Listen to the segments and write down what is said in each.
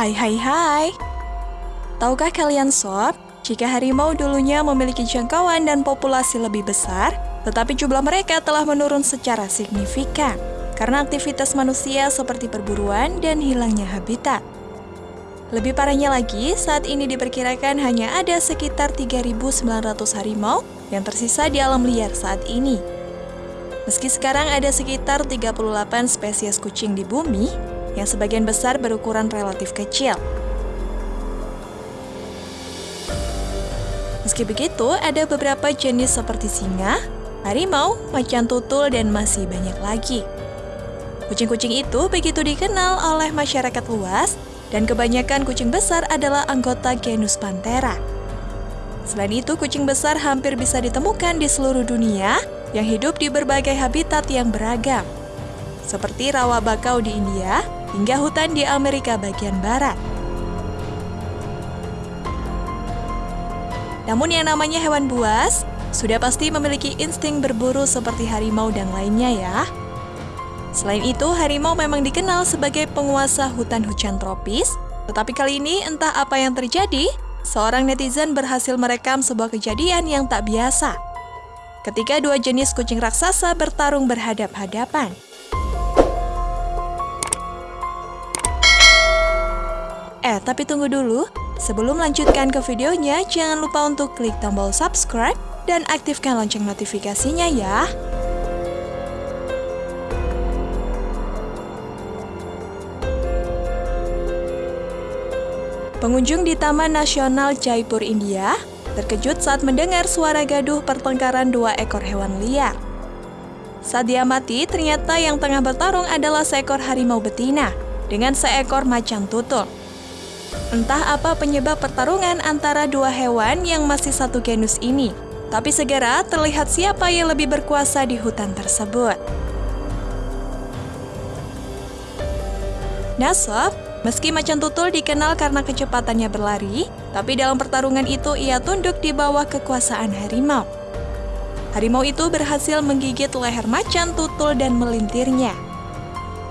Hai hai hai Tahukah kalian sob, jika harimau dulunya memiliki jangkauan dan populasi lebih besar, tetapi jumlah mereka telah menurun secara signifikan karena aktivitas manusia seperti perburuan dan hilangnya habitat. Lebih parahnya lagi, saat ini diperkirakan hanya ada sekitar 3.900 harimau yang tersisa di alam liar saat ini. Meski sekarang ada sekitar 38 spesies kucing di bumi, yang sebagian besar berukuran relatif kecil. Meski begitu, ada beberapa jenis seperti singa, harimau, macan tutul, dan masih banyak lagi. Kucing-kucing itu begitu dikenal oleh masyarakat luas dan kebanyakan kucing besar adalah anggota genus Panthera. Selain itu, kucing besar hampir bisa ditemukan di seluruh dunia yang hidup di berbagai habitat yang beragam, seperti rawa bakau di India hingga hutan di Amerika bagian barat. Namun yang namanya hewan buas, sudah pasti memiliki insting berburu seperti harimau dan lainnya ya. Selain itu, harimau memang dikenal sebagai penguasa hutan hujan tropis, tetapi kali ini entah apa yang terjadi, seorang netizen berhasil merekam sebuah kejadian yang tak biasa. Ketika dua jenis kucing raksasa bertarung berhadap-hadapan. Tapi tunggu dulu. Sebelum lanjutkan ke videonya, jangan lupa untuk klik tombol subscribe dan aktifkan lonceng notifikasinya ya. Pengunjung di Taman Nasional Jaipur, India, terkejut saat mendengar suara gaduh pertengkaran dua ekor hewan liar. Saat diamati, ternyata yang tengah bertarung adalah seekor harimau betina dengan seekor macan tutul. Entah apa penyebab pertarungan antara dua hewan yang masih satu genus ini, tapi segera terlihat siapa yang lebih berkuasa di hutan tersebut. Nasab, Meski macan tutul dikenal karena kecepatannya berlari, tapi dalam pertarungan itu ia tunduk di bawah kekuasaan harimau. Harimau itu berhasil menggigit leher macan tutul dan melintirnya.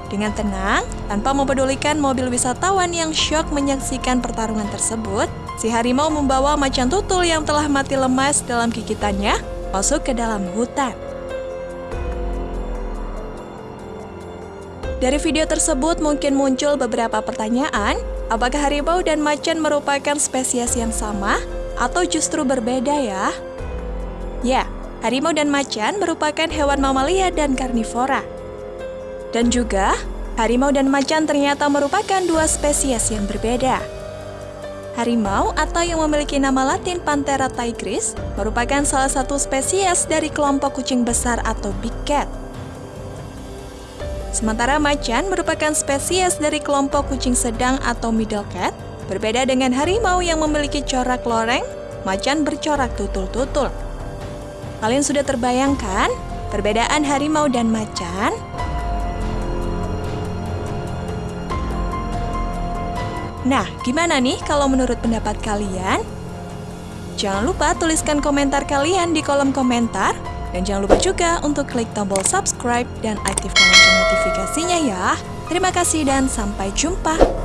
Dengan tenang, tanpa mempedulikan mobil wisatawan yang syok menyaksikan pertarungan tersebut, si harimau membawa macan tutul yang telah mati lemas dalam gigitannya masuk ke dalam hutan. Dari video tersebut mungkin muncul beberapa pertanyaan, apakah harimau dan macan merupakan spesies yang sama atau justru berbeda ya? Ya, harimau dan macan merupakan hewan mamalia dan karnivora. Dan juga, harimau dan macan ternyata merupakan dua spesies yang berbeda. Harimau atau yang memiliki nama latin Panthera tigris merupakan salah satu spesies dari kelompok kucing besar atau big cat. Sementara macan merupakan spesies dari kelompok kucing sedang atau middle cat, berbeda dengan harimau yang memiliki corak loreng, macan bercorak tutul-tutul. Kalian sudah terbayangkan perbedaan harimau dan macan? Nah, gimana nih kalau menurut pendapat kalian? Jangan lupa tuliskan komentar kalian di kolom komentar dan jangan lupa juga untuk klik tombol subscribe dan aktifkan lonceng notifikasinya ya. Terima kasih dan sampai jumpa.